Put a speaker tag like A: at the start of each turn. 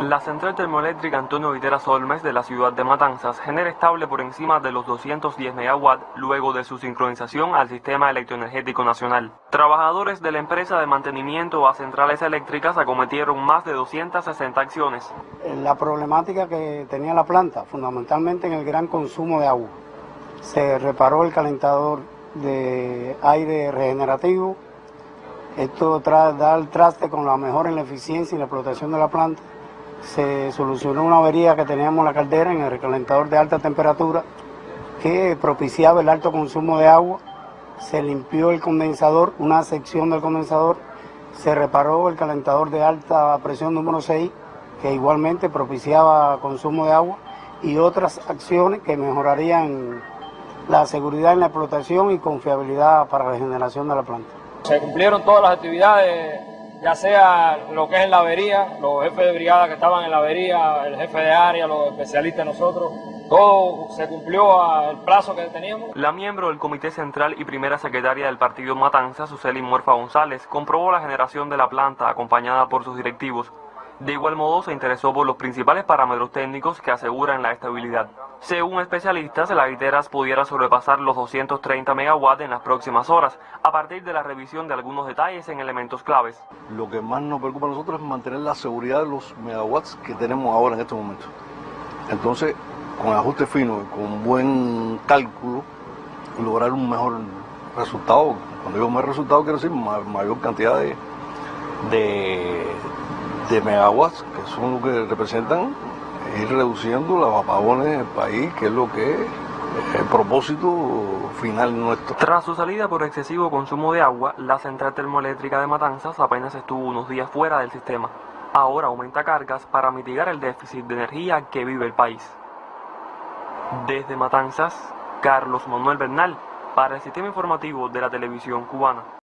A: La central termoeléctrica Antonio Viteras Olmes de la ciudad de Matanzas genera estable por encima de los 210 megawatts luego de su sincronización al sistema electroenergético nacional. Trabajadores de la empresa de mantenimiento a centrales eléctricas acometieron más de 260 acciones.
B: La problemática que tenía la planta, fundamentalmente en el gran consumo de agua. Se reparó el calentador de aire regenerativo. Esto da el traste con la mejora en la eficiencia y la explotación de la planta se solucionó una avería que teníamos en la caldera en el recalentador de alta temperatura que propiciaba el alto consumo de agua. Se limpió el condensador, una sección del condensador, se reparó el calentador de alta presión número 6 que igualmente propiciaba consumo de agua y otras acciones que mejorarían la seguridad en la explotación y confiabilidad para la generación de la planta.
C: Se cumplieron todas las actividades ya sea lo que es en la avería, los jefes de brigada que estaban en la avería, el jefe de área, los especialistas nosotros, todo se cumplió al plazo que teníamos.
A: La miembro del Comité Central y primera secretaria del partido Matanza, Suseli Muerfa González, comprobó la generación de la planta acompañada por sus directivos. De igual modo se interesó por los principales parámetros técnicos que aseguran la estabilidad. Según especialistas, la Viteras pudiera sobrepasar los 230 megawatts en las próximas horas, a partir de la revisión de algunos detalles en elementos claves.
D: Lo que más nos preocupa a nosotros es mantener la seguridad de los megawatts que tenemos ahora en este momento. Entonces, con ajuste fino y con buen cálculo, lograr un mejor resultado. Cuando digo mejor resultado, quiero decir mayor cantidad de, de megawatts, que son lo que representan ir reduciendo los apagones en el país, que es lo que es el propósito final nuestro.
A: Tras su salida por excesivo consumo de agua, la central termoeléctrica de Matanzas apenas estuvo unos días fuera del sistema. Ahora aumenta cargas para mitigar el déficit de energía que vive el país. Desde Matanzas, Carlos Manuel Bernal, para el sistema informativo de la televisión cubana.